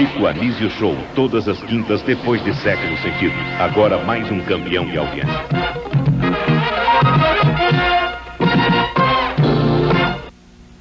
Chico Anísio Show, todas as quintas depois de século sentido. Agora mais um campeão de audiência.